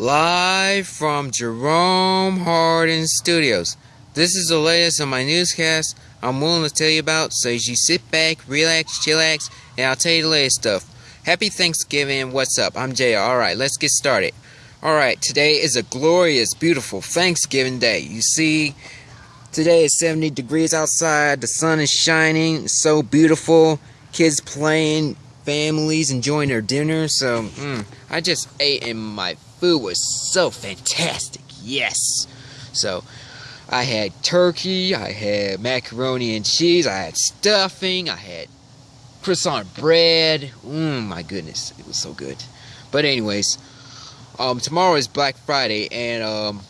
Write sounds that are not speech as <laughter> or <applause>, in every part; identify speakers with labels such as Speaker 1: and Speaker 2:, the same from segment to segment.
Speaker 1: Live from Jerome Hardin Studios. This is the latest on my newscast I'm willing to tell you about, so you sit back, relax, chillax, and I'll tell you the latest stuff. Happy Thanksgiving, what's up? I'm Jay. Alright, let's get started. Alright, today is a glorious, beautiful Thanksgiving day. You see, today is 70 degrees outside, the sun is shining, it's so beautiful, kids playing, families enjoying their dinner, so, mm, I just ate and my food was so fantastic, yes. So, I had turkey, I had macaroni and cheese, I had stuffing, I had croissant bread. Mmm, my goodness, it was so good. But anyways, um, tomorrow is Black Friday, and um,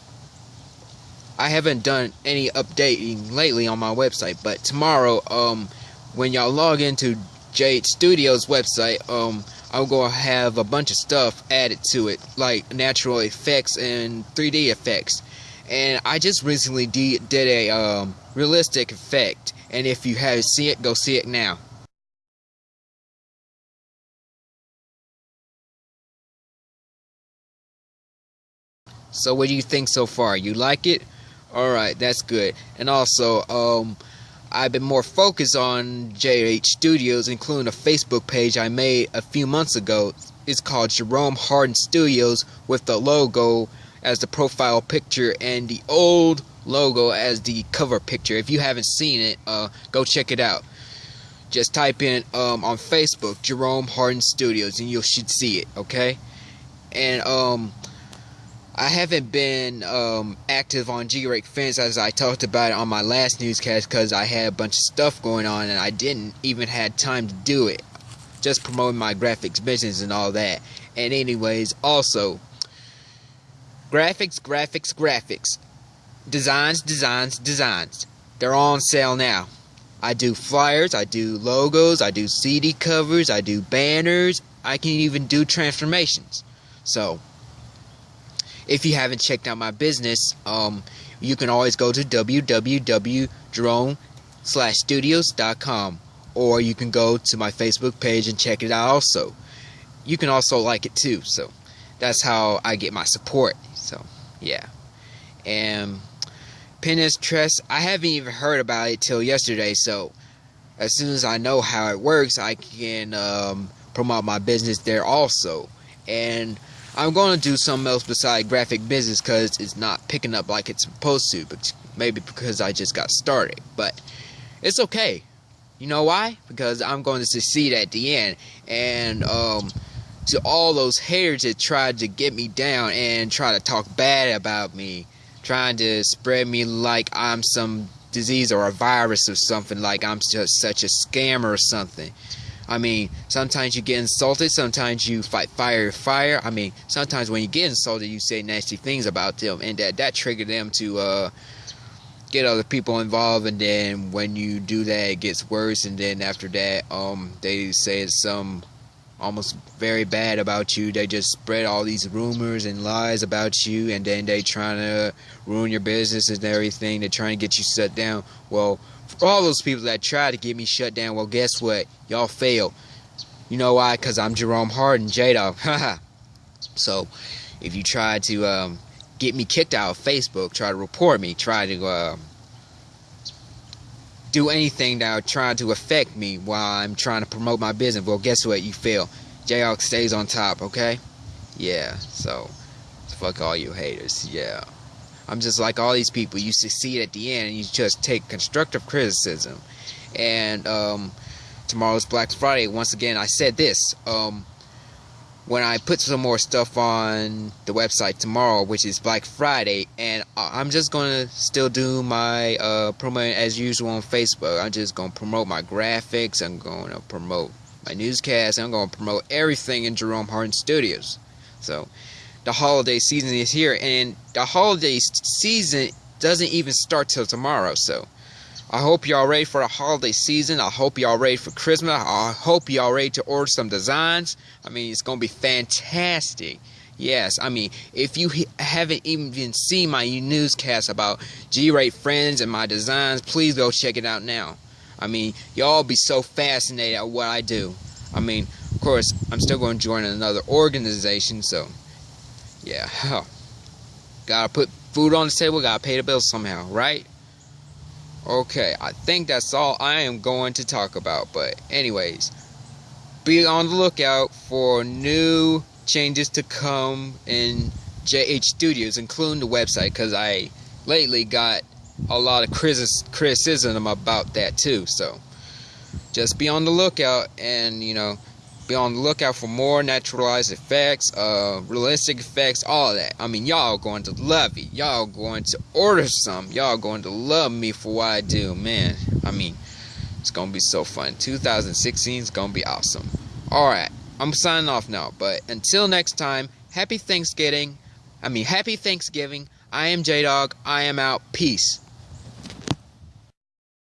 Speaker 1: I haven't done any updating lately on my website. But tomorrow, um, when y'all log into Jade Studios website, um, I'm gonna have a bunch of stuff added to it, like natural effects and 3D effects. And I just recently did a um, realistic effect, and if you haven't seen it, go see it now. So what do you think so far? You like it? Alright, that's good. And also, um, I've been more focused on JH Studios, including a Facebook page I made a few months ago. It's called Jerome Hardin Studios with the logo as the profile picture and the old logo as the cover picture. If you haven't seen it, uh, go check it out. Just type in um, on Facebook Jerome Hardin Studios and you should see it, okay? And um I haven't been um, active on G-Rate Fence as I talked about it on my last newscast because I had a bunch of stuff going on and I didn't even had time to do it. Just promoting my graphics business and all that. And anyways, also, graphics, graphics, graphics. Designs, designs, designs. They're on sale now. I do flyers, I do logos, I do CD covers, I do banners, I can even do transformations. So, if you haven't checked out my business, um, you can always go to www.jerome/studios.com or you can go to my Facebook page and check it out also. You can also like it too, so that's how I get my support. So, yeah. And Pinterest, I haven't even heard about it till yesterday, so as soon as I know how it works, I can um, promote my business there also. And I'm going to do something else beside graphic business because it's not picking up like it's supposed to. But maybe because I just got started. But it's okay. You know why? Because I'm going to succeed at the end. And um, to all those haters that tried to get me down and try to talk bad about me, trying to spread me like I'm some disease or a virus or something, like I'm just such a scammer or something. I mean, sometimes you get insulted, sometimes you fight fire with fire. I mean, sometimes when you get insulted, you say nasty things about them, and that that triggered them to uh, get other people involved. And then when you do that, it gets worse. And then after that, um, they say some almost very bad about you. They just spread all these rumors and lies about you, and then they trying to ruin your business and everything. They're trying to get you shut down. Well, for all those people that try to get me shut down, well, guess what? Y'all failed. You know why? Because I'm Jerome Hardin, J-Dog. <laughs> so, if you try to um, get me kicked out of Facebook, try to report me, try to uh, do anything that would try to affect me while I'm trying to promote my business, well, guess what? You fail. J-Dog stays on top, okay? Yeah, so, fuck all you haters, yeah. I'm just like all these people. You succeed at the end, and you just take constructive criticism. And um, tomorrow's Black Friday. Once again, I said this. Um, when I put some more stuff on the website tomorrow, which is Black Friday, and I'm just gonna still do my uh, promo as usual on Facebook. I'm just gonna promote my graphics. I'm gonna promote my newscast. I'm gonna promote everything in Jerome Hardin Studios. So the holiday season is here, and the holiday season doesn't even start till tomorrow. So I hope y'all ready for the holiday season. I hope y'all ready for Christmas. I hope y'all ready to order some designs. I mean, it's gonna be fantastic. Yes, I mean, if you haven't even seen my newscast about G-Rate Friends and my designs, please go check it out now. I mean, y'all be so fascinated at what I do. I mean, of course, I'm still going to join another organization, so yeah, <laughs> gotta put food on the table, gotta pay the bills somehow, right? Okay, I think that's all I am going to talk about. But, anyways, be on the lookout for new changes to come in JH Studios, including the website, because I lately got a lot of criticism about that too. So, just be on the lookout and, you know, be on the lookout for more naturalized effects, uh, realistic effects, all that. I mean, y'all going to love it. Y'all going to order some. Y'all going to love me for what I do, man. I mean, it's gonna be so fun. 2016 is gonna be awesome. All right, I'm signing off now. But until next time, happy Thanksgiving. I mean, happy Thanksgiving. I am J Dog. I am out. Peace.